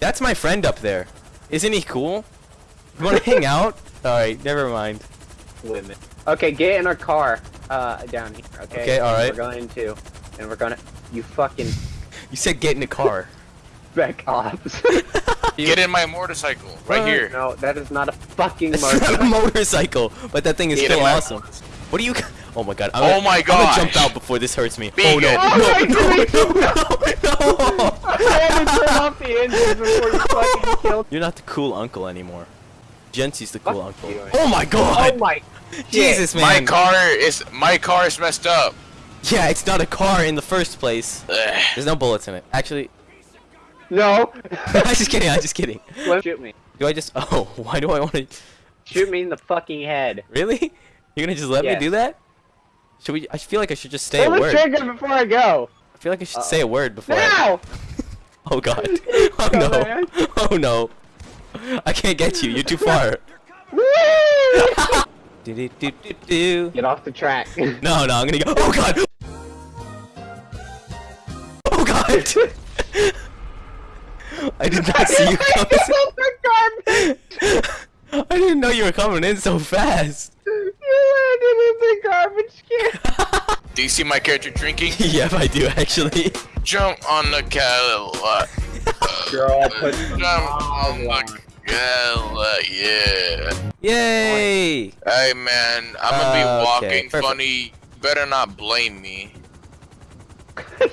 That's my friend up there. Isn't he cool? You wanna hang out? Alright, never mind. Women. Okay, get in our car. Uh, down here. Okay. Okay, all right. We're going to, and we're gonna. You fucking You said get in the car. back off. Get in my motorcycle right here. No, that is not a fucking It's not a motorcycle. motorcycle, but that thing is Get still in my awesome. What do you? Oh my god. I'm Oh gonna, my god. I'm gonna jump out before this hurts me. Be oh no! Oh, No! wait, No! wait, No! No! I had to turn off the engine before you fucking killed. You're not the cool uncle anymore. Jency's the cool Fuck uncle. you. Oh my god! Oh my. Jesus, man. My car is my car is messed up. Yeah, it's not a car in the first place. Ugh. There's no bullets in it. Actually, No. I'm just kidding. I'm just kidding. Let- Shoot me. Do I just? Oh, why do I want to? Shoot me in the fucking head. Really? You're gonna just let Yes. me do that? Should we? I feel like I should just say Pull a the word. trigger before I go. I feel like I should Uh-oh. say a word before. I... Now. Oh god. Oh no. Oh no. I can't get you. You're too far. Get off the track. No, no, I'm gonna go. Oh god. Oh god. I did not see you coming. Off the garbage. I didn't know you were coming in so fast. You see my character drinking? yep, I do actually. Jump on the Cadillac. Girl, put Jump on the Cadillac, yeah. Yay! Hey man, I'm gonna be Uh, okay, walking perfect. funny. You better not blame me.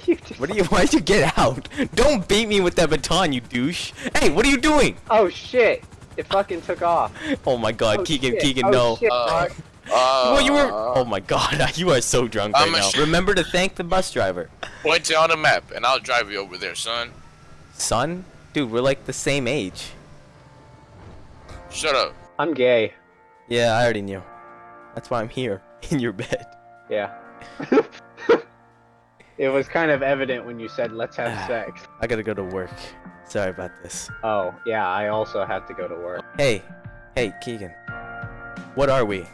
You What do you? Why'd you get out? Don't beat me with that baton, you douche! Hey, what are you doing? Oh shit! It fucking took off. Oh my God, Oh, Keegan, shit. Keegan, oh, no. Shit, Uh, well, you were. Uh, oh my God, you are so drunk right I'm a now. Remember to thank the bus driver. Point it on the map, and I'll drive you over there, son. Son, dude, we're like the same age. Shut up. I'm gay. Yeah, I already knew. That's why I'm here in your bed. Yeah. it was kind of evident when you said let's have sex. I gotta go to work. Sorry about this. Oh, yeah, I also have to go to work. Hey, hey, Keegan. What are we?